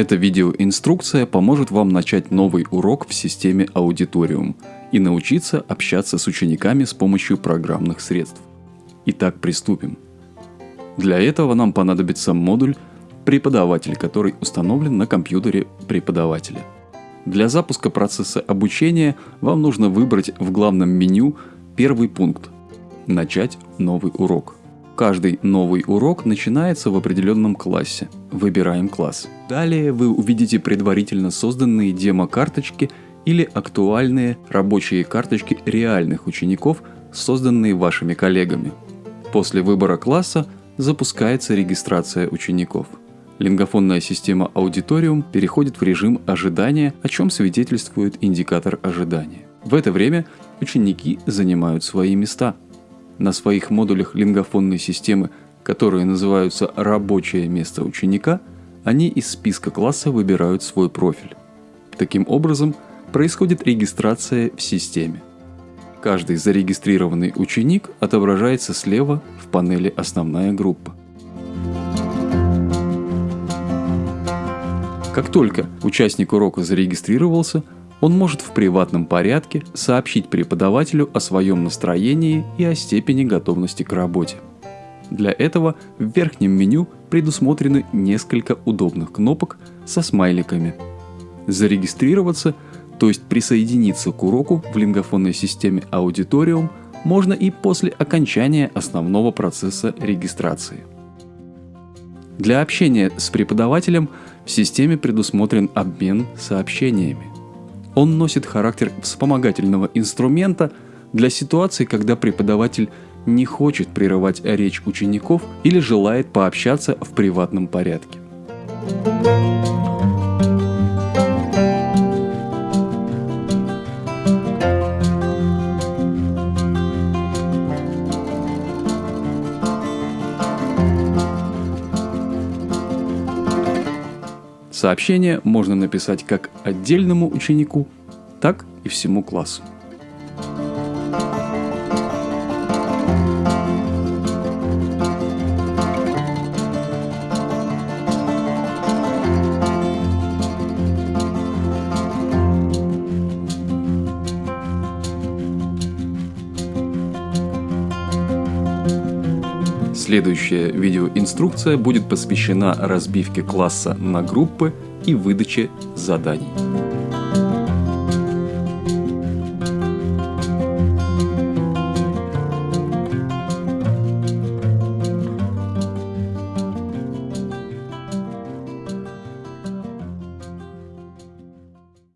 Эта видеоинструкция поможет вам начать новый урок в системе Аудиториум и научиться общаться с учениками с помощью программных средств. Итак, приступим. Для этого нам понадобится модуль «Преподаватель», который установлен на компьютере преподавателя. Для запуска процесса обучения вам нужно выбрать в главном меню первый пункт «Начать новый урок». Каждый новый урок начинается в определенном классе. Выбираем класс. Далее вы увидите предварительно созданные демо-карточки или актуальные рабочие карточки реальных учеников, созданные вашими коллегами. После выбора класса запускается регистрация учеников. Лингофонная система Аудиториум переходит в режим ожидания, о чем свидетельствует индикатор ожидания. В это время ученики занимают свои места. На своих модулях лингофонной системы, которые называются «рабочее место ученика», они из списка класса выбирают свой профиль. Таким образом, происходит регистрация в системе. Каждый зарегистрированный ученик отображается слева в панели «Основная группа». Как только участник урока зарегистрировался, он может в приватном порядке сообщить преподавателю о своем настроении и о степени готовности к работе. Для этого в верхнем меню предусмотрены несколько удобных кнопок со смайликами. Зарегистрироваться – то есть присоединиться к уроку в лингофонной системе Auditorium можно и после окончания основного процесса регистрации. Для общения с преподавателем в системе предусмотрен обмен сообщениями. Он носит характер вспомогательного инструмента для ситуации, когда преподаватель не хочет прерывать речь учеников или желает пообщаться в приватном порядке. Сообщение можно написать как отдельному ученику, так и всему классу. Следующая видеоинструкция будет посвящена разбивке класса на группы и выдаче заданий.